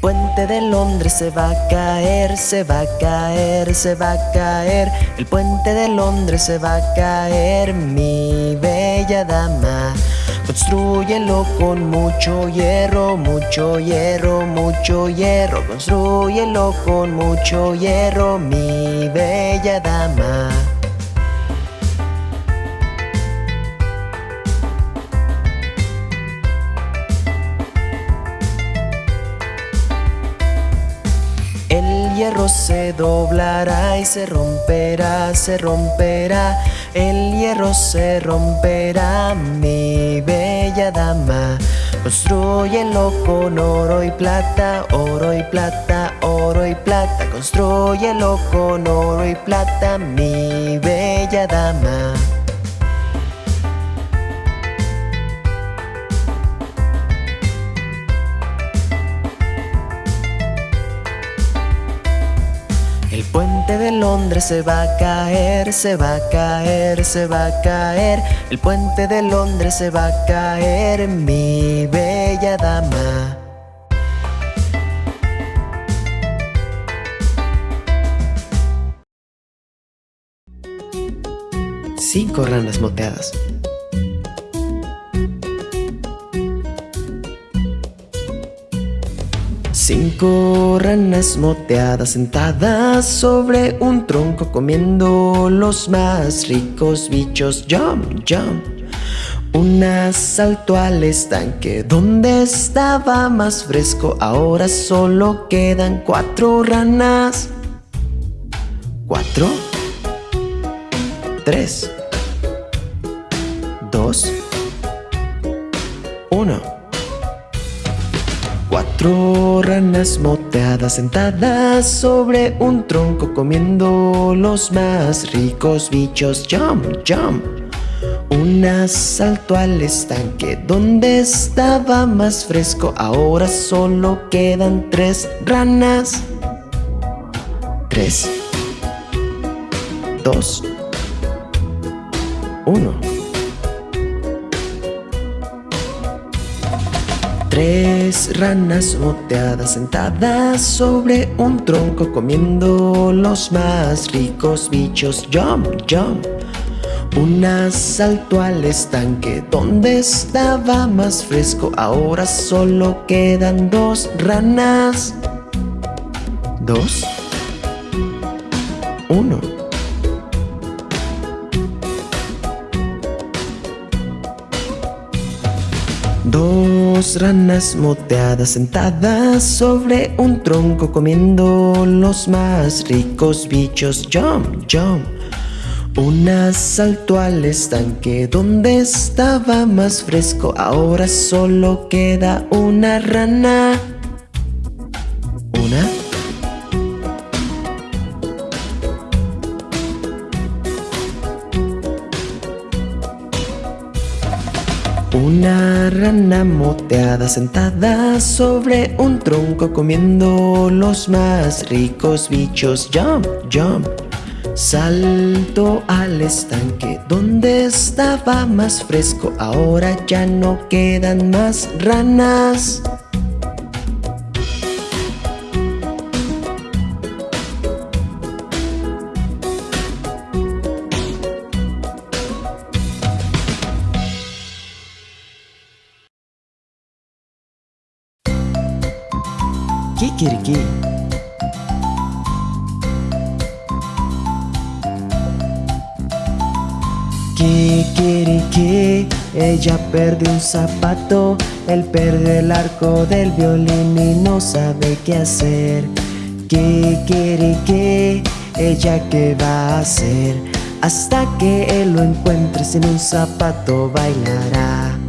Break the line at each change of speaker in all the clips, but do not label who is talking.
puente de Londres se va a caer, se va a caer, se va a caer. El puente de Londres se va a caer, mi bella dama. Construyelo con mucho hierro, mucho hierro, mucho hierro. Construyelo con mucho hierro, mi bella dama. Hierro se doblará y se romperá, se romperá. El hierro se romperá, mi bella dama. Construyelo con oro y plata, oro y plata, oro y plata. Construyelo con oro y plata, mi bella dama. Londres se va a caer, se va a caer, se va a caer. El puente de Londres se va a caer, mi bella dama. Cinco ranas moteadas. Cinco ranas moteadas sentadas sobre un tronco comiendo los más ricos bichos. Jump, jump. Una saltó al estanque donde estaba más fresco. Ahora solo quedan cuatro ranas. Cuatro. Tres. Dos. Uno. Cuatro ranas moteadas sentadas sobre un tronco comiendo los más ricos bichos. Jump, jump. Una saltó al estanque donde estaba más fresco. Ahora solo quedan tres ranas. Tres. Dos. Uno. Tres ranas moteadas sentadas sobre un tronco comiendo los más ricos bichos. Jump, jump. Una saltó al estanque donde estaba más fresco. Ahora solo quedan dos ranas. Dos. Uno. Dos ranas moteadas sentadas sobre un tronco comiendo los más ricos bichos. Jump, jump. Una saltó al estanque donde estaba más fresco. Ahora solo queda una rana. Una rana moteada sentada sobre un tronco comiendo los más ricos bichos. Jump, jump. Saltó al estanque donde estaba más fresco. Ahora ya no quedan más ranas. Kikiriki. Kikiriki, ella perdió un zapato, él perdió el arco del violín y no sabe qué hacer. Kikiriki, ella qué va a hacer, hasta que él lo encuentre sin un zapato bailará.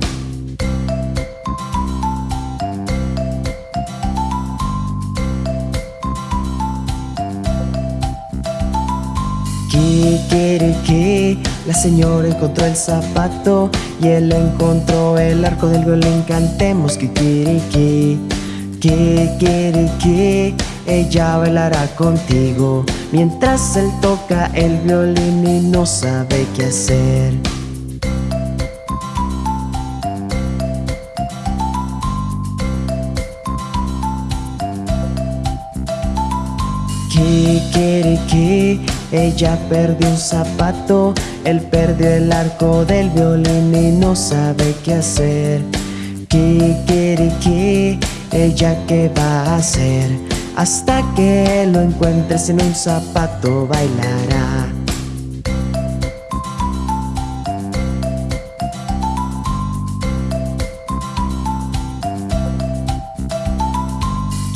La señora encontró el zapato y él encontró el arco del violín. Cantemos Kikiriki, Kikiriki, ella bailará contigo mientras él toca el violín y no sabe qué hacer. Kikiriki, ella perdió un zapato Él perdió el arco del violín y no sabe qué hacer. Kikiriki, ella qué va a hacer Hasta que lo encuentre sin un zapato bailará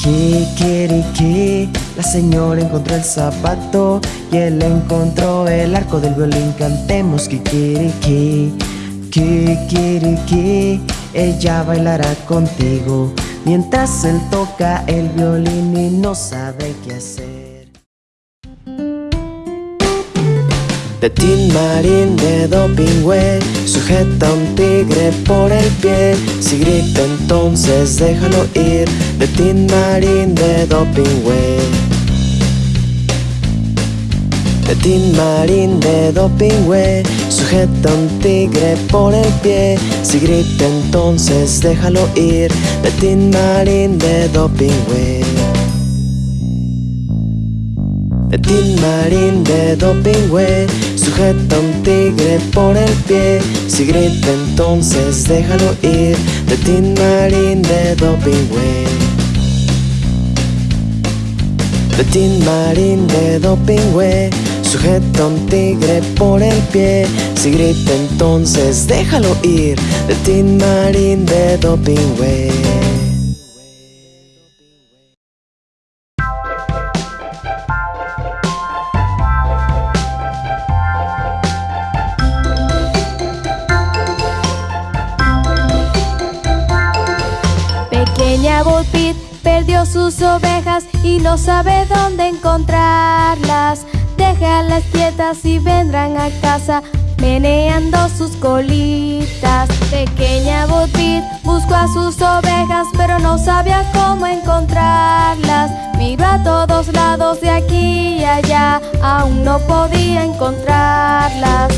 Kikiriki, la señora encontró el zapato y él encontró el arco del violín. Cantemos Kikiriki, Kikiriki, ella bailará contigo mientras él toca el violín y no sabe qué hacer. De Tin Marín de Dopingüe Sujeta un tigre por el pie. Si grita entonces déjalo ir De Tin Marín de Dopingüe De Tin de Dopingüe Sujeta un tigre por el pie. Si grita entonces déjalo ir De Tin Marín de Dopingüe De Tin Marín de Dopingüe Sujeta un tigre por el pie. Si grita entonces déjalo ir. De Tin Marín de Dopingüe. De Tin Marín de Dopingüe Sujeta un tigre por el pie. Si grita entonces déjalo ir. De Tin Marín de Dopingüe
Pequeña Pit perdió sus ovejas y no sabe dónde encontrarlas. Déjalas quietas y vendrán a casa meneando sus colitas. Pequeña Pit buscó a sus ovejas pero no sabía cómo encontrarlas. Miró a todos lados de aquí y allá, aún no podía encontrarlas.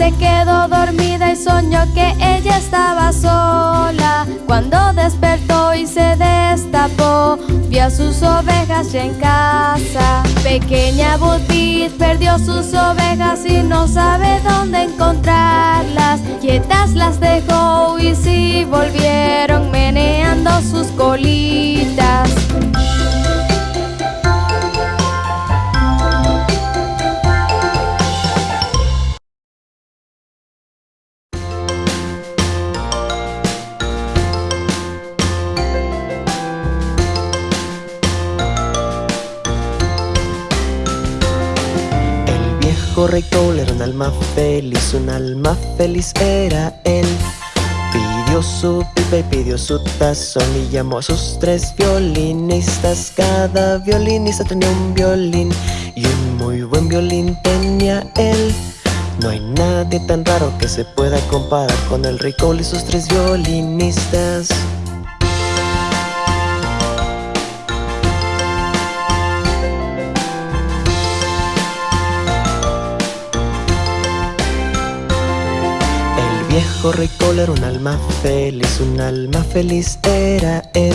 Se quedó dormida y soñó que ella estaba sola. Cuando despertó y se destapó, vio a sus ovejas ya en casa. Pequeña Botit perdió sus ovejas y no sabe dónde encontrarlas. Quietas las dejó y sí volvieron meneando sus colitas.
Feliz, un alma feliz era él. Pidió su pipa y pidió su tazón y llamó a sus tres violinistas. Cada violinista tenía un violín y un muy buen violín tenía él. No hay nadie tan raro que se pueda comparar con el rey Cole y sus tres violinistas. Cole era un alma feliz, un alma feliz era él.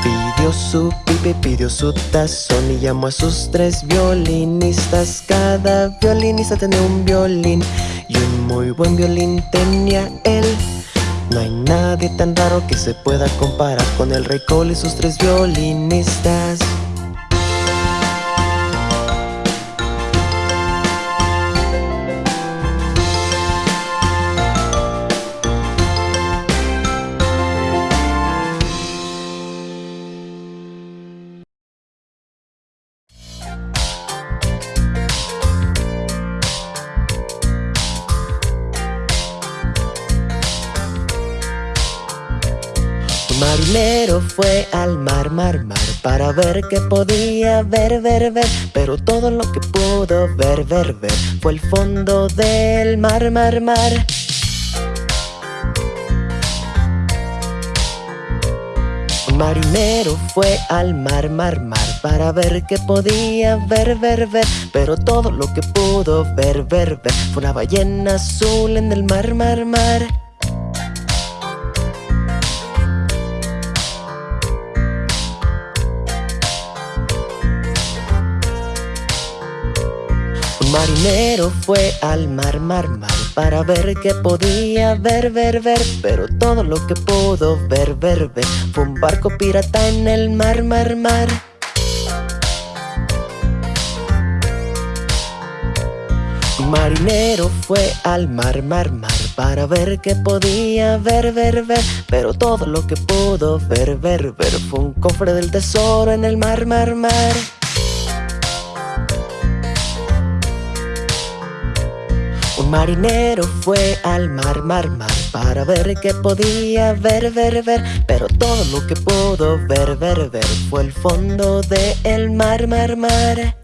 Pidió su pipa y pidió su tazón y llamó a sus tres violinistas. Cada violinista tenía un violín y un muy buen violín tenía él. No hay nadie tan raro que se pueda comparar con el rey Cole y sus tres violinistas. Un marinero fue al mar, mar, mar Para ver qué podía ver, ver, ver Pero todo lo que pudo ver, ver, ver Fue el fondo del mar, mar, mar marinero fue al mar, mar, mar para ver qué podía ver, ver, ver. Pero todo lo que pudo ver, ver, ver fue una ballena azul en el mar, mar, mar. Un marinero fue al mar, mar, mar para ver qué podía ver, ver, ver. Pero todo lo que pudo ver, ver, ver fue un barco pirata en el mar, mar, mar. Marinero fue al mar, mar, mar para ver qué podía ver, ver, ver. Pero todo lo que pudo ver, ver, ver fue un cofre del tesoro en el mar, mar, mar. Marinero fue al mar, mar, mar para ver qué podía ver, ver, ver. Pero todo lo que pudo ver, ver, ver fue el fondo del mar, mar, mar.